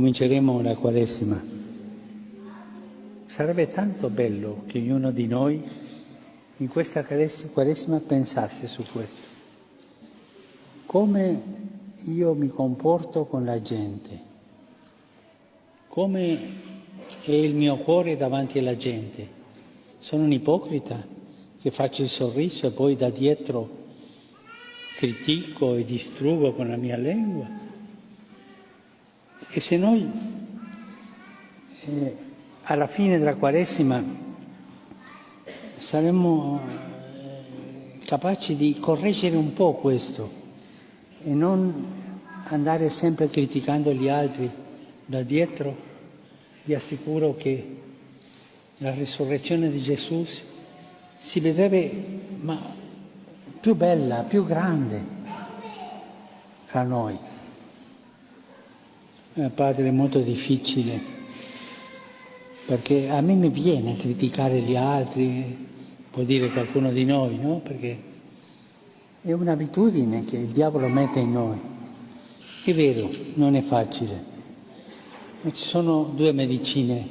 Cominceremo la Quaresima. Sarebbe tanto bello che ognuno di noi in questa Quaresima pensasse su questo. Come io mi comporto con la gente, come è il mio cuore davanti alla gente. Sono un ipocrita che faccio il sorriso e poi da dietro critico e distruggo con la mia lingua. E se noi eh, alla fine della Quaresima saremmo eh, capaci di correggere un po' questo e non andare sempre criticando gli altri da dietro, vi assicuro che la risurrezione di Gesù si vedrebbe ma, più bella, più grande fra noi. Eh, padre, è molto difficile, perché a me mi viene criticare gli altri, può dire qualcuno di noi, no? Perché è un'abitudine che il diavolo mette in noi. È vero, non è facile, ma ci sono due medicine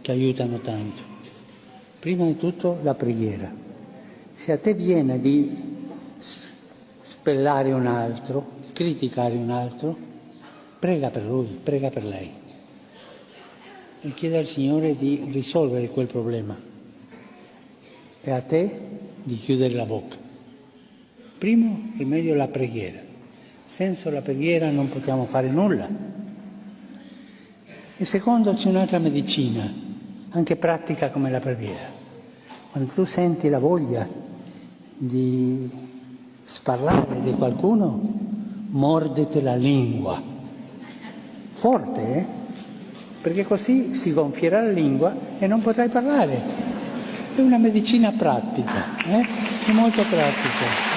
che aiutano tanto. Prima di tutto la preghiera. Se a te viene di spellare un altro, criticare un altro, Prega per lui, prega per lei e chiede al Signore di risolvere quel problema e a te di chiudere la bocca. Primo rimedio la preghiera. Senza la preghiera non possiamo fare nulla. E secondo c'è un'altra medicina, anche pratica come la preghiera. Quando tu senti la voglia di sparlare di qualcuno, mordete la lingua forte, eh? perché così si gonfierà la lingua e non potrai parlare. È una medicina pratica, eh? è molto pratica.